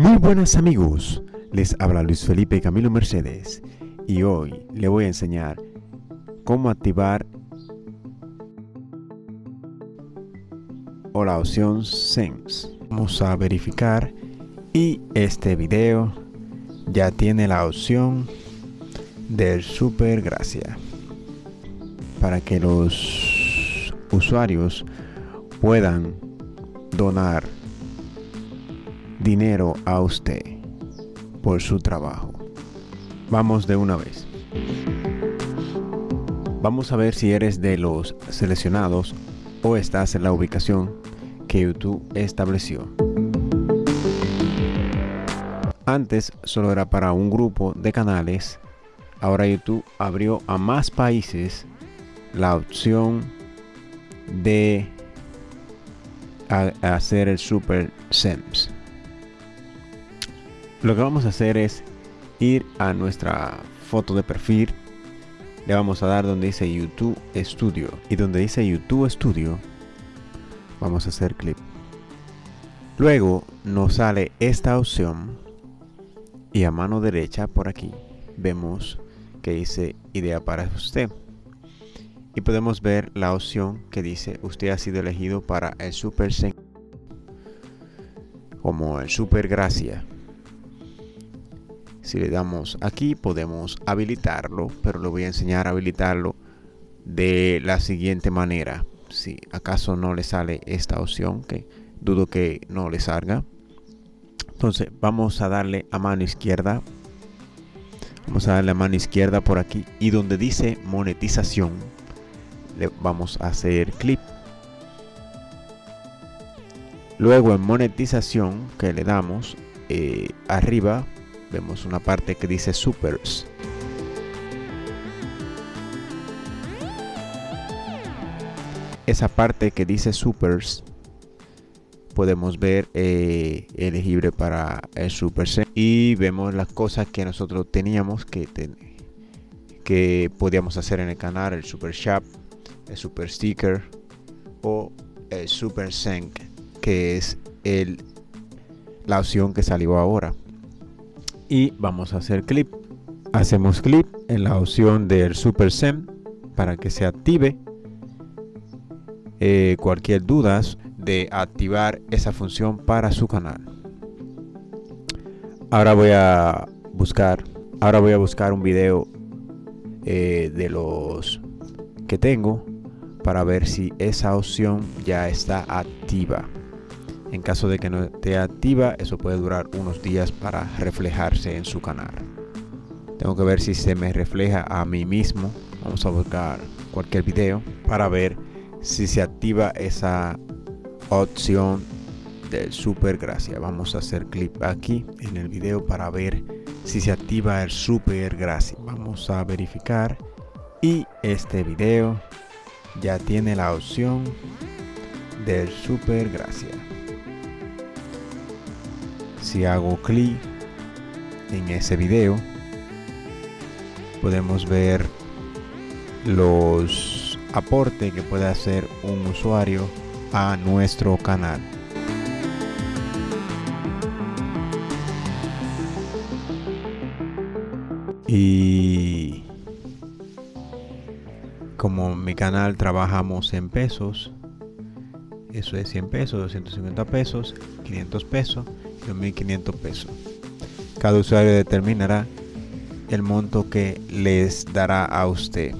Muy buenas amigos, les habla Luis Felipe Camilo Mercedes y hoy le voy a enseñar cómo activar o la opción Sense. Vamos a verificar y este video ya tiene la opción del Super Gracia para que los usuarios puedan donar dinero a usted por su trabajo. Vamos de una vez. Vamos a ver si eres de los seleccionados o estás en la ubicación que YouTube estableció. Antes solo era para un grupo de canales, ahora YouTube abrió a más países la opción de hacer el Super SEMS. Lo que vamos a hacer es ir a nuestra foto de perfil. Le vamos a dar donde dice YouTube Studio. Y donde dice YouTube Studio, vamos a hacer clic. Luego nos sale esta opción. Y a mano derecha por aquí vemos que dice idea para usted. Y podemos ver la opción que dice usted ha sido elegido para el Super como el Super Gracia. Si le damos aquí podemos habilitarlo, pero le voy a enseñar a habilitarlo de la siguiente manera. Si acaso no le sale esta opción, que dudo que no le salga. Entonces vamos a darle a mano izquierda. Vamos a darle a mano izquierda por aquí y donde dice monetización le vamos a hacer clic. Luego en monetización que le damos eh, arriba vemos una parte que dice supers. Esa parte que dice supers podemos ver eh, elegible para el super y vemos las cosas que nosotros teníamos que que podíamos hacer en el canal el super shop el super sticker o el super sync que es el la opción que salió ahora y vamos a hacer clip. Hacemos clic en la opción del Super SEM para que se active. Eh, cualquier duda de activar esa función para su canal. Ahora voy a buscar, ahora voy a buscar un video eh, de los que tengo para ver si esa opción ya está activa. En caso de que no esté activa, eso puede durar unos días para reflejarse en su canal. Tengo que ver si se me refleja a mí mismo. Vamos a buscar cualquier video para ver si se activa esa opción del super gracia. Vamos a hacer clip aquí en el video para ver si se activa el super gracia. Vamos a verificar y este video ya tiene la opción del super gracia si hago clic en ese video podemos ver los aportes que puede hacer un usuario a nuestro canal. Y como mi canal trabajamos en pesos eso es 100 pesos 250 pesos 500 pesos 1500 pesos. Cada usuario determinará el monto que les dará a usted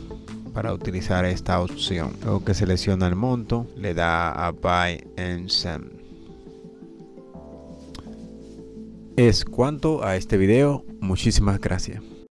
para utilizar esta opción. Luego que selecciona el monto, le da a Buy and Send. Es cuanto a este video. Muchísimas gracias.